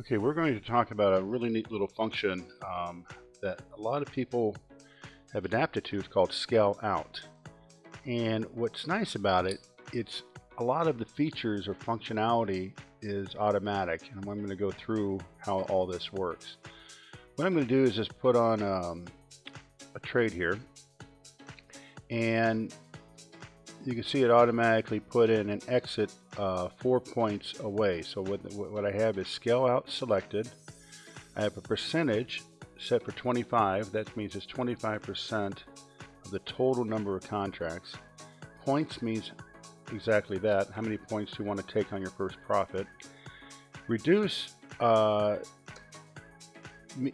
Okay, we're going to talk about a really neat little function um, that a lot of people have adapted to. It's called scale out. And what's nice about it, it's a lot of the features or functionality is automatic. And I'm going to go through how all this works. What I'm going to do is just put on um, a trade here. And you can see it automatically put in an exit uh, four points away. So what, what I have is scale out selected. I have a percentage set for 25. That means it's 25% of the total number of contracts. Points means exactly that. How many points do you want to take on your first profit? Reduce uh,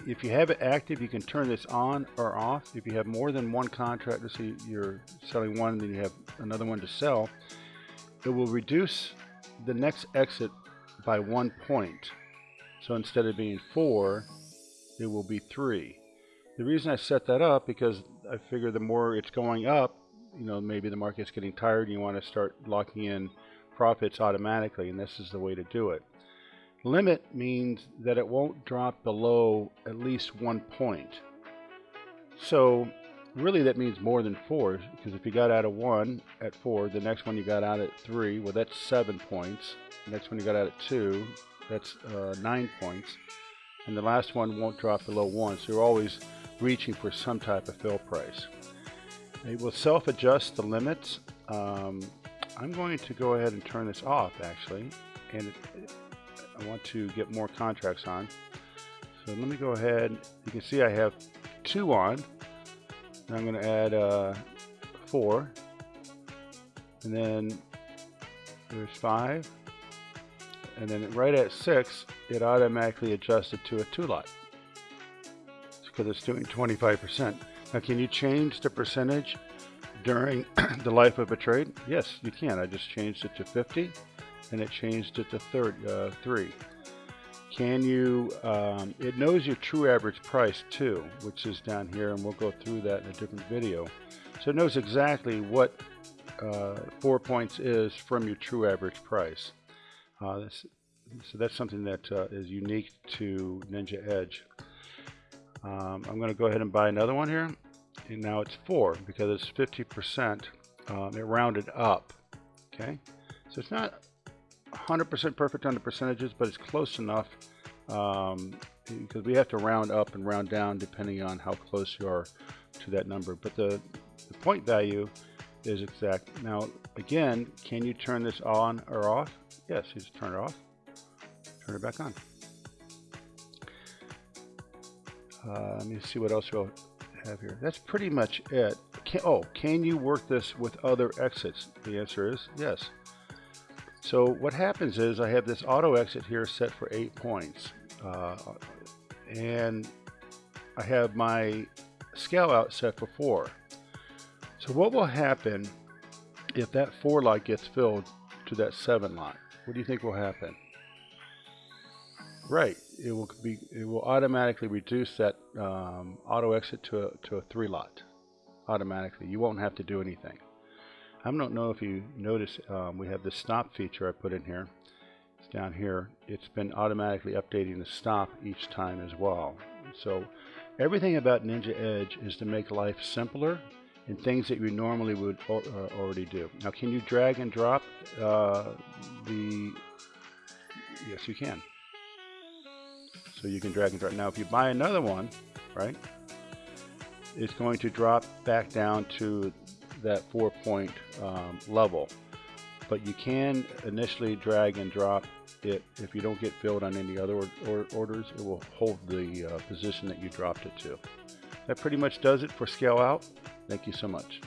if you have it active, you can turn this on or off. If you have more than one contract, let's say you're selling one, and then you have another one to sell, it will reduce the next exit by one point. So instead of being four, it will be three. The reason I set that up because I figure the more it's going up, you know, maybe the market's getting tired and you want to start locking in profits automatically, and this is the way to do it. Limit means that it won't drop below at least one point. So really that means more than four, because if you got out of one at four, the next one you got out at three, well that's seven points. The next one you got out at two, that's uh, nine points. And the last one won't drop below one, so you're always reaching for some type of fill price. It will self-adjust the limits. Um, I'm going to go ahead and turn this off actually, and it, I want to get more contracts on. So let me go ahead. You can see I have two on. I'm going to add uh, four. And then there's five. And then right at six, it automatically adjusted to a two lot. because it's doing 25%. Now, can you change the percentage during the life of a trade? Yes, you can. I just changed it to 50 and it changed it to third, uh, 3. Can you, um, it knows your true average price too, which is down here, and we'll go through that in a different video. So it knows exactly what uh, 4 points is from your true average price. Uh, this, so that's something that uh, is unique to Ninja Edge. Um, I'm going to go ahead and buy another one here. And now it's 4 because it's 50%. Um, it rounded up. Okay, so it's not 100% perfect on the percentages, but it's close enough um, because we have to round up and round down depending on how close you are to that number. But the, the point value is exact. Now, again, can you turn this on or off? Yes, you just turn it off, turn it back on. Uh, let me see what else we'll have here. That's pretty much it. Can, oh, can you work this with other exits? The answer is yes. So what happens is I have this auto exit here set for eight points. Uh, and I have my scale out set for four. So what will happen if that four lot gets filled to that seven lot? What do you think will happen? Right, it will be it will automatically reduce that um, auto exit to a, to a three lot automatically. You won't have to do anything. I don't know if you notice um, we have the stop feature I put in here. It's down here. It's been automatically updating the stop each time as well. So everything about Ninja Edge is to make life simpler and things that you normally would uh, already do. Now can you drag and drop uh, the, yes you can. So you can drag and drop. Now if you buy another one, right, it's going to drop back down to that four point um, level. But you can initially drag and drop it. If you don't get filled on any other or or orders, it will hold the uh, position that you dropped it to. That pretty much does it for scale out. Thank you so much.